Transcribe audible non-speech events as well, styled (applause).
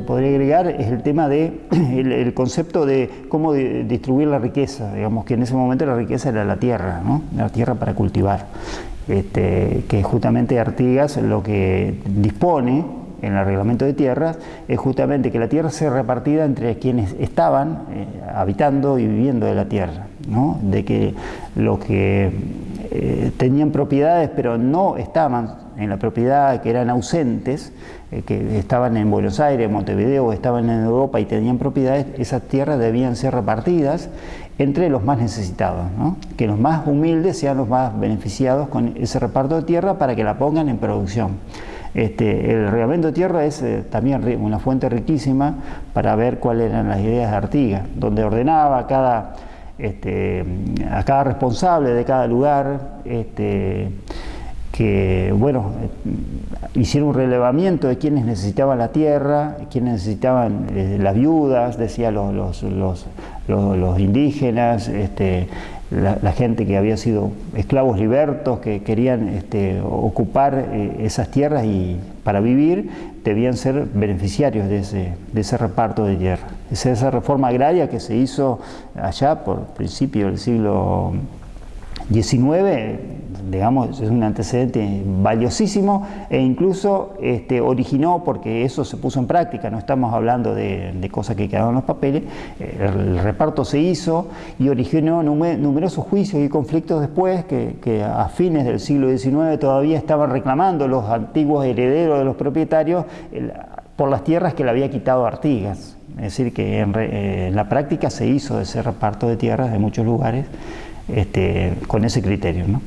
podría agregar es el tema de (clears throat) el, concepto de cómo distribuir la riqueza, digamos que en ese momento la riqueza era la tierra, ¿no? la tierra para cultivar, este, que justamente Artigas lo que dispone en el reglamento de tierras es justamente que la tierra sea repartida entre quienes estaban eh, habitando y viviendo de la tierra, ¿no? de que los que eh, tenían propiedades pero no estaban en la propiedad, que eran ausentes, eh, que estaban en Buenos Aires, Montevideo, estaban en Europa y tenían propiedades, esas tierras debían ser repartidas entre los más necesitados, que los más humildes sean los más beneficiados con ese reparto de tierra para que la pongan en producción. Este, el reglamento de tierra es eh, también una fuente riquísima para ver cuáles eran las ideas de Artigas, donde ordenaba cada, este, a cada responsable de cada lugar este, que bueno, hicieron un relevamiento de quienes necesitaban la tierra, quienes necesitaban eh, las viudas, decía los, los, los, indígenas, este, la, gente que había sido esclavos libertos, que querían este, ocupar eh, esas tierras y para vivir debían ser beneficiarios de ese, de ese reparto de tierra. Es esa reforma agraria que se hizo allá por principio del siglo 19, digamos, es un antecedente valiosísimo e incluso este, originó, porque eso se puso en práctica, no estamos hablando de, cosas que quedaron en los papeles, el, reparto se hizo y originó numerosos juicios y conflictos después que, a fines del siglo XIX todavía estaban reclamando los antiguos herederos de los propietarios por las tierras que le había quitado Artigas. Es decir, que en, en la práctica se hizo ese reparto de tierras de muchos lugares este, con ese criterio. ¿no?